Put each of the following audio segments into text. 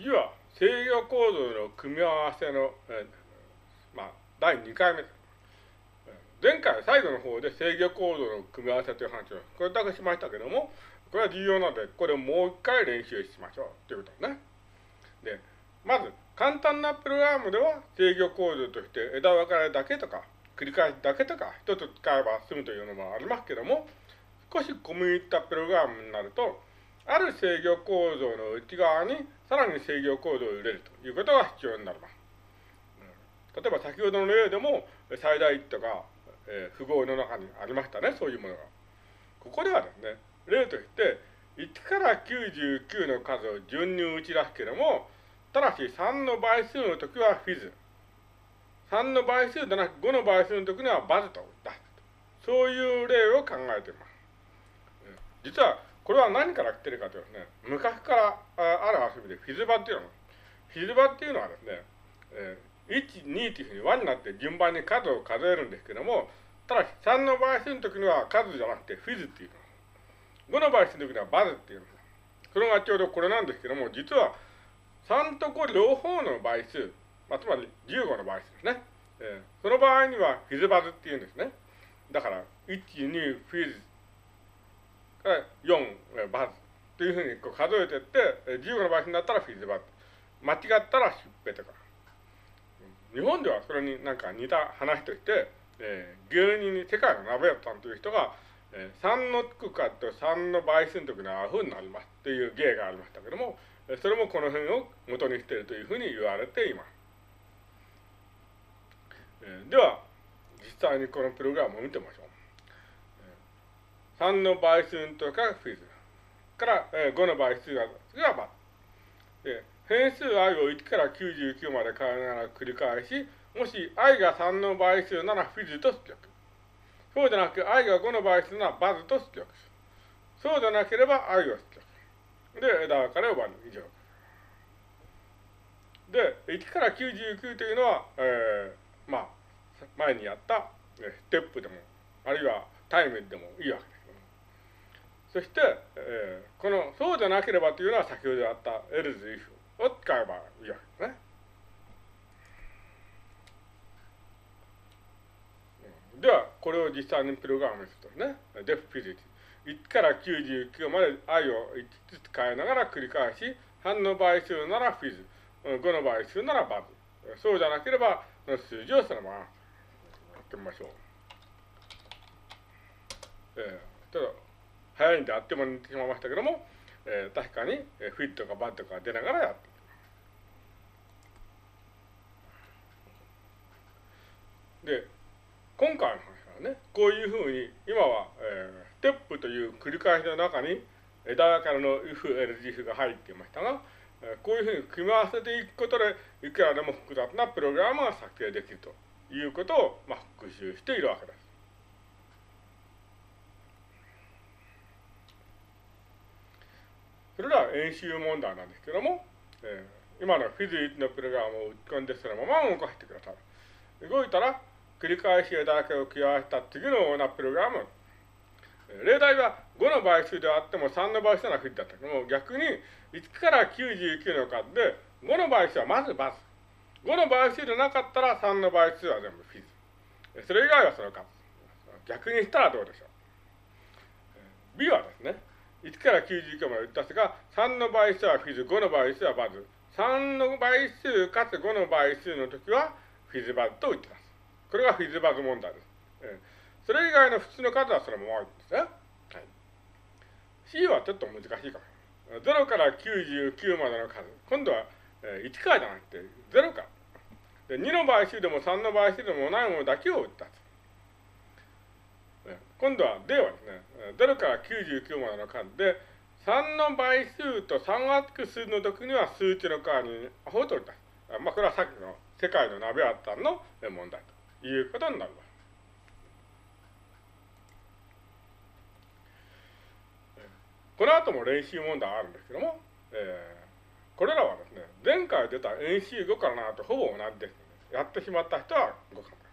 次は制御構造の組み合わせの、えー、まあ、第2回目。前回最後の方で制御構造の組み合わせという話をこれだけしましたけども、これは重要なので、これをもう一回練習しましょうということですね。で、まず、簡単なプログラムでは制御構造として枝分かれだけとか、繰り返しだけとか、一つ使えば済むというのもありますけども、少し込み入ったプログラムになると、ある制御構造の内側にさらに制御構造を入れるということが必要になります。例えば先ほどの例でも最大1とか、えー、符号の中にありましたね、そういうものが。ここではですね、例として1から99の数を順に打ち出すけれども、ただし3の倍数の時はフィズ。3の倍数でなく5の倍数の時にはバズと出す。そういう例を考えています。実はこれは何から来てるかというとですね、昔からある遊びでフィズバっていうのフィズバっていうのはですね、えー、1、2というふうに輪になって順番に数を数えるんですけども、ただし3の倍数の時には数じゃなくてフィズっていうの。5の倍数の時にはバズっていうの。それがちょうどこれなんですけども、実は3と5両方の倍数、まあ、つまり15の倍数ですね。えー、その場合にはフィズバズっていうんですね。だから、1、2、フィズ4、バズというふうにこう数えていって、15の倍数になったらフィズバズ。間違ったら疾病とか。日本ではそれになんか似た話として、えー、芸人に世界の鍋屋さんという人が、えー、3のつくかと3の倍数の時にはアホになりますっていう芸がありましたけども、それもこの辺を元にしているというふうに言われています。えー、では、実際にこのプログラムを見てみましょう。3の倍数の時がフィズ。から、えー、5の倍数がバで変数 i を1から99まで変えながら繰り返し、もし i が3の倍数ならフィズと出力。そうじゃなく i が5の倍数ならバズと出力。そうでなければ i を出力。で、枝分かれを割る。以上。で、1から99というのは、えー、まあ、前にやった、ステップでも、あるいはタイムでもいいわけです。そして、えー、この、そうでなければというのは先ほどあった else if を使えばいいわけですね。では、これを実際にプログラムするとね、def physics。1から99まで i を5つ変えながら繰り返し、3の倍数なら phys、5の倍数なら buzz。そうじゃなければ、その数字をそのままやってみましょう。えー、ただ早いんであっという間にってしまいましたけども、えー、確かに、えー、フィットかバットか出ながらやってで、今回の話はね、こういうふうに、今は、えー、ステップという繰り返しの中に枝分かれの if、else、if が入っていましたが、えー、こういうふうに組み合わせていくことで、いくらでも複雑なプログラムが作成できるということを、まあ、復習しているわけです。それでは演習問題なんですけども、えー、今のフィズ1のプログラムを打ち込んでそのまま動かしてください。動いたら、繰り返し枝だけを加えた次のようなプログラム。例題は5の倍数であっても3の倍数ならフィズだったけども、逆に1から99の数で5の倍数はまずバズ。5の倍数でなかったら3の倍数は全部フィズ。それ以外はその数。逆にしたらどうでしょう。B はですね、1から99まで打ったすが、3の倍数はフィズ、5の倍数はバズ。3の倍数かつ5の倍数の時はフィズバズと打ってます。これがフィズバズ問題です。えー、それ以外の普通の数はそのままですね。はい、C はちょっと難しいかも。0から99までの数。今度は、えー、1からじゃなくて0から。で2の倍数でも3の倍数でもないものだけを打った。今度は D はですね、0から99までの数で、3の倍数と3がつく数の時には数値の代わりにアホと置いた。まあ、これはさっきの世界の鍋あったんの問題ということになります。この後も練習問題あるんですけども、えー、これらはですね、前回出た演習5から7とほぼ同じですので、やってしまった人は5から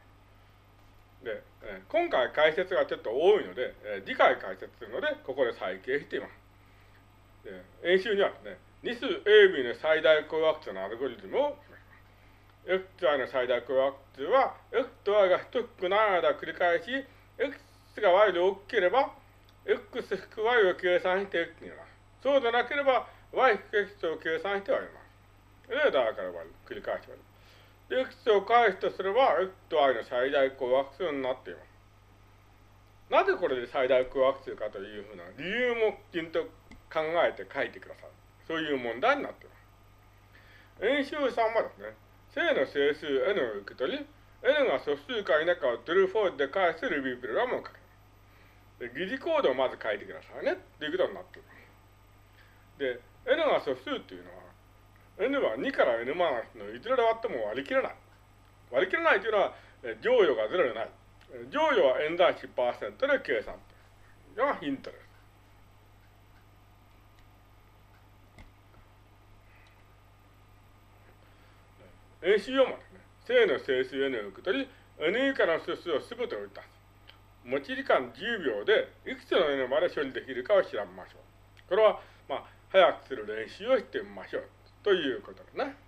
で、えー、今回解説がちょっと多いので、えー、次回解説するので、ここで再掲しています。で演習にはですね、2数 AB の最大公約数のアルゴリズムを x と y の最大公約数は x と y が等しくない間繰り返し x が y で大きければ x 引く y を計算して x になる。そうでなければ y 引く x を計算して割ります。で、だから割る。繰り返し割る。で、x を返すとすれば x と y の最大公約数になっています。なぜこれで最大公約数かというふうな理由もきちんと考えて書いてください。そういう問題になっています。演習3はですね、正の整数 n を受け取り、n が素数か否かを true ー r で返すルビープログラムを書く。で疑似コードをまず書いてくださいねっていうことになっています。で、n が素数っていうのは、n は2から n マイナスのいずれで割っても割り切れない。割り切れないというのは、乗与が0でない。乗与は n 大1%で計算というのがヒントです。演習4もですね、正の整数 n を受け取り、n 以下の素数をすべて置いた。持ち時間10秒でいくつの n まで処理できるかを調べましょう。これは、まあ、早くする練習をしてみましょう。ということですね。